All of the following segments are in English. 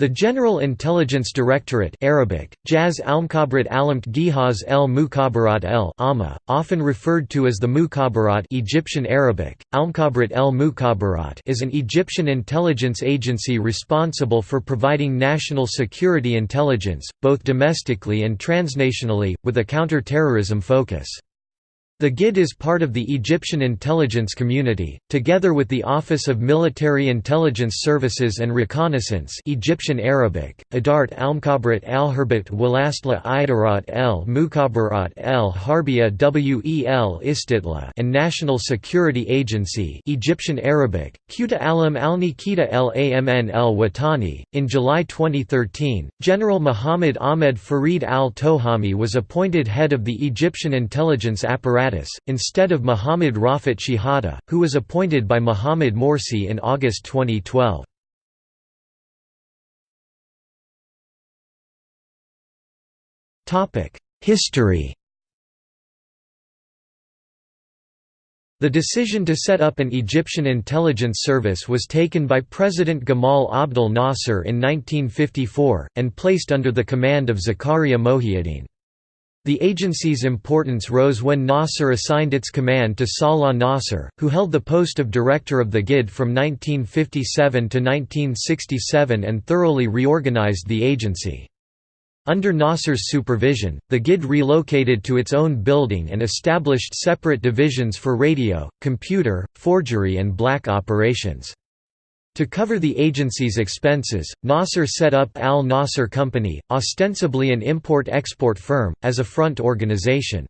The General Intelligence Directorate Arabic, Jaz Almkhabrat Alamt Gihaz el Mukhabarat el often referred to as the Mukhabarat Egyptian Arabic, Almkhabrat el Mukhabarat is an Egyptian intelligence agency responsible for providing national security intelligence, both domestically and transnationally, with a counter-terrorism focus. The GID is part of the Egyptian intelligence community, together with the Office of Military Intelligence Services and Reconnaissance Egyptian Arabic, Idart al-Mukhabarat al-Herbat Walastla Idarat el Mukhabarat el Wel Istitla and National Security Agency Egyptian Arabic, Quta alam al-Nikita el-Amn el-Watani. In July 2013, General Muhammad Ahmed Farid al-Tohami was appointed head of the Egyptian intelligence apparatus instead of Muhammad Rafat Shihada, who was appointed by Mohamed Morsi in August 2012. History The decision to set up an Egyptian intelligence service was taken by President Gamal Abdel Nasser in 1954, and placed under the command of Zakaria Mohiuddin. The agency's importance rose when Nasser assigned its command to Salah Nasser, who held the post of director of the GID from 1957 to 1967 and thoroughly reorganized the agency. Under Nasser's supervision, the GID relocated to its own building and established separate divisions for radio, computer, forgery and black operations. To cover the agency's expenses, Nasser set up Al Nasser Company, ostensibly an import-export firm, as a front organization.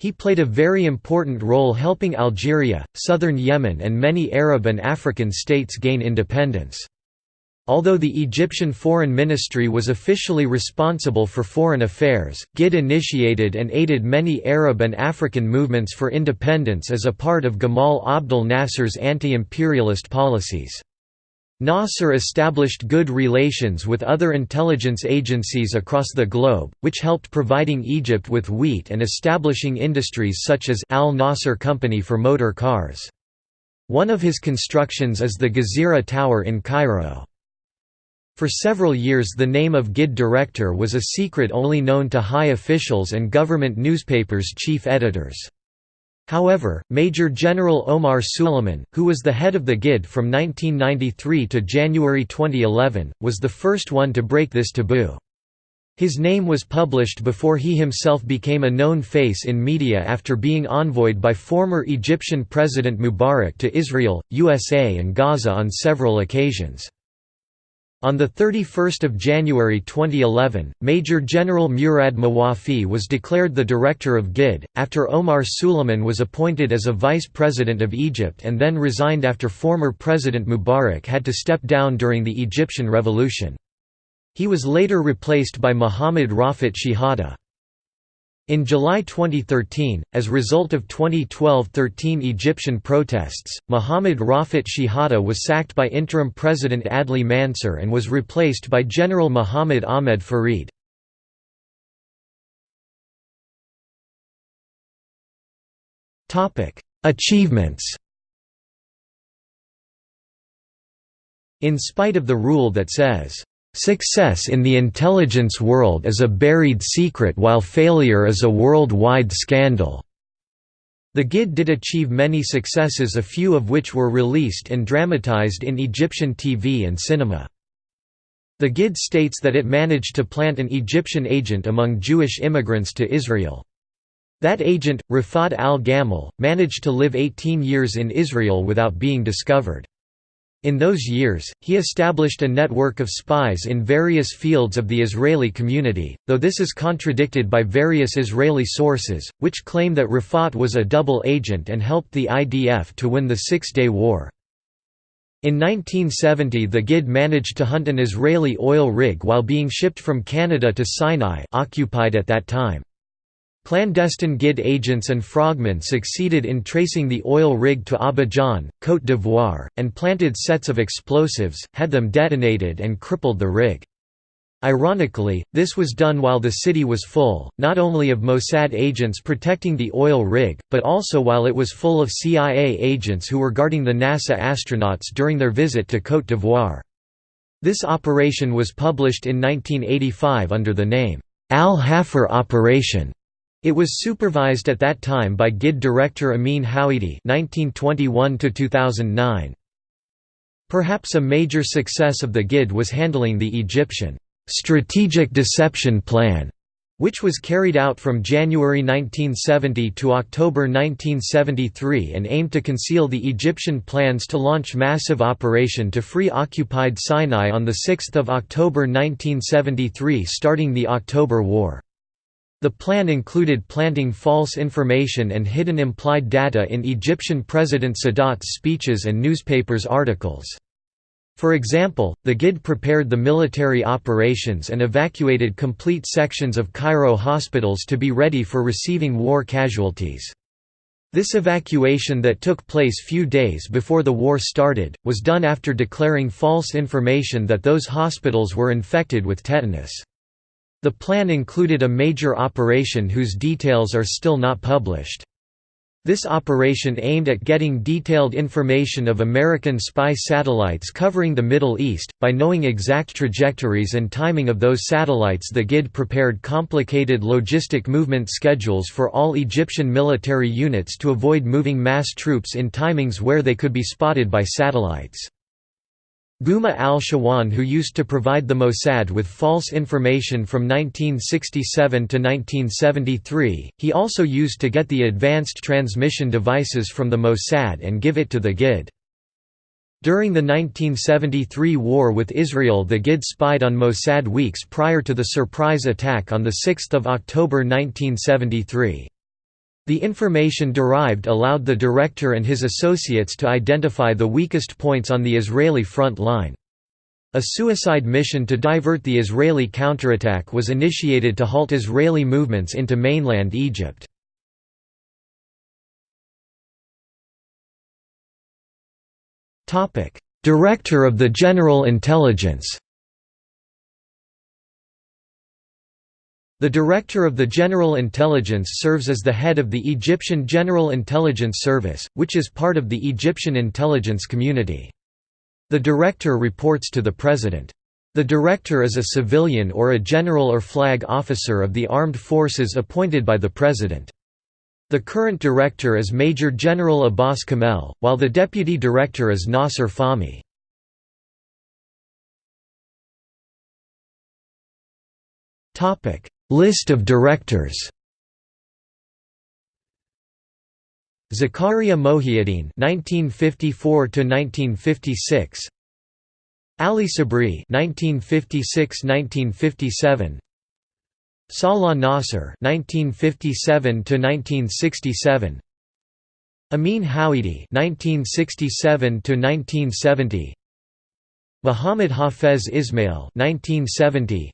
He played a very important role helping Algeria, southern Yemen and many Arab and African states gain independence. Although the Egyptian Foreign Ministry was officially responsible for foreign affairs, GID initiated and aided many Arab and African movements for independence as a part of Gamal Abdel Nasser's anti-imperialist policies. Nasser established good relations with other intelligence agencies across the globe, which helped providing Egypt with wheat and establishing industries such as Al Nasser Company for motor cars. One of his constructions is the Gezira Tower in Cairo. For several years the name of GID director was a secret only known to high officials and government newspapers' chief editors. However, Major General Omar Suleiman, who was the head of the GID from 1993 to January 2011, was the first one to break this taboo. His name was published before he himself became a known face in media after being envoyed by former Egyptian President Mubarak to Israel, USA and Gaza on several occasions. On 31 January 2011, Major General Murad Mawafi was declared the director of GID, after Omar Suleiman was appointed as a vice president of Egypt and then resigned after former President Mubarak had to step down during the Egyptian Revolution. He was later replaced by Mohammad Rafat Shehadeh. In July 2013, as a result of 2012–13 Egyptian protests, Mohamed Rafat Shehadeh was sacked by interim President Adli Mansur and was replaced by General Mohamed Ahmed Farid. Achievements In spite of the rule that says, Success in the intelligence world is a buried secret while failure is a worldwide scandal. The GID did achieve many successes a few of which were released and dramatized in Egyptian TV and cinema. The GID states that it managed to plant an Egyptian agent among Jewish immigrants to Israel. That agent, Rafat al-Gamal, managed to live 18 years in Israel without being discovered. In those years, he established a network of spies in various fields of the Israeli community, though this is contradicted by various Israeli sources, which claim that Rafat was a double agent and helped the IDF to win the Six-Day War. In 1970 the GID managed to hunt an Israeli oil rig while being shipped from Canada to Sinai occupied at that time. Clandestine GID agents and frogmen succeeded in tracing the oil rig to Abidjan, Côte d'Ivoire, and planted sets of explosives, had them detonated and crippled the rig. Ironically, this was done while the city was full, not only of Mossad agents protecting the oil rig, but also while it was full of CIA agents who were guarding the NASA astronauts during their visit to Côte d'Ivoire. This operation was published in 1985 under the name, Al-Hafr Operation. It was supervised at that time by GID director Amin Hawidi (1921–2009). Perhaps a major success of the GID was handling the Egyptian strategic deception plan, which was carried out from January 1970 to October 1973 and aimed to conceal the Egyptian plans to launch massive operation to free occupied Sinai on 6 October 1973 starting the October War. The plan included planting false information and hidden implied data in Egyptian President Sadat's speeches and newspapers' articles. For example, the GID prepared the military operations and evacuated complete sections of Cairo hospitals to be ready for receiving war casualties. This evacuation that took place few days before the war started, was done after declaring false information that those hospitals were infected with tetanus. The plan included a major operation whose details are still not published. This operation aimed at getting detailed information of American spy satellites covering the Middle East. By knowing exact trajectories and timing of those satellites, the GID prepared complicated logistic movement schedules for all Egyptian military units to avoid moving mass troops in timings where they could be spotted by satellites. Gouma al-Shawan who used to provide the Mossad with false information from 1967 to 1973, he also used to get the advanced transmission devices from the Mossad and give it to the GID. During the 1973 war with Israel the GID spied on Mossad weeks prior to the surprise attack on 6 October 1973. The information derived allowed the director and his associates to identify the weakest points on the Israeli front line. A suicide mission to divert the Israeli counterattack was initiated to halt Israeli movements into mainland Egypt. Director of the General Intelligence The Director of the General Intelligence serves as the head of the Egyptian General Intelligence Service, which is part of the Egyptian intelligence community. The Director reports to the President. The Director is a civilian or a general or flag officer of the armed forces appointed by the President. The current Director is Major General Abbas Kamel, while the Deputy Director is Nasser Fahmy. Topic: List of directors. Zakaria Mohiuddin (1954–1956), Ali Sabri (1956–1957), Salah Nasser (1957–1967), Amin Hawidi (1967–1970), Muhammad Hafez Ismail (1970).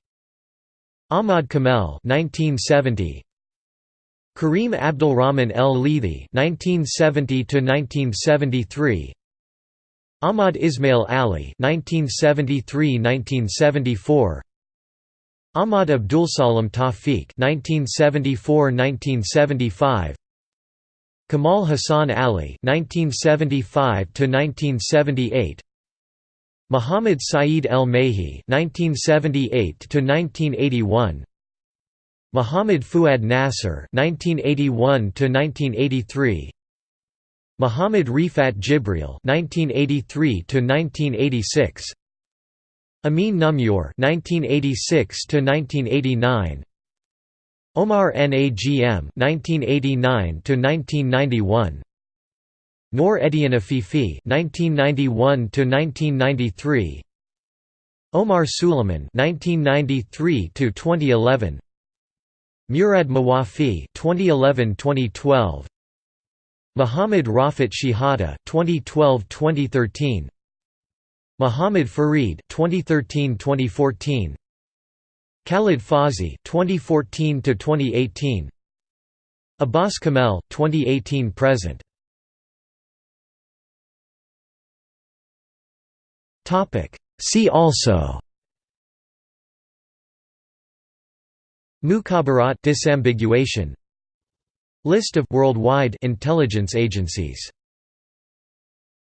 Ahmad Kamel 1970 Karim Abdulrahman El Lethi 1970 to 1973 Ahmad Ismail Ali 1973-1974 Ahmad Abdulsalam Tawfiq 1974-1975 Kamal Hassan Ali 1975 to 1978 Muhammad Saeed El Mehi (1978–1981), Muhammad Fuad Nasser (1981–1983), Muhammad Rifat Jibril (1983–1986), Amin Numur (1986–1989). Omar Nagm (1989–1991), Noor Edian Afifi (1991–1993), Omar Suleiman (1993–2011), Murad Mawafi (2011–2012), Muhammad Rafat Shihada (2012–2013), Muhammad Farid (2013–2014), Khalid Fazi (2014–2018), Abbas Kamel (2018–present). See also Mukhabarat disambiguation. List of worldwide intelligence agencies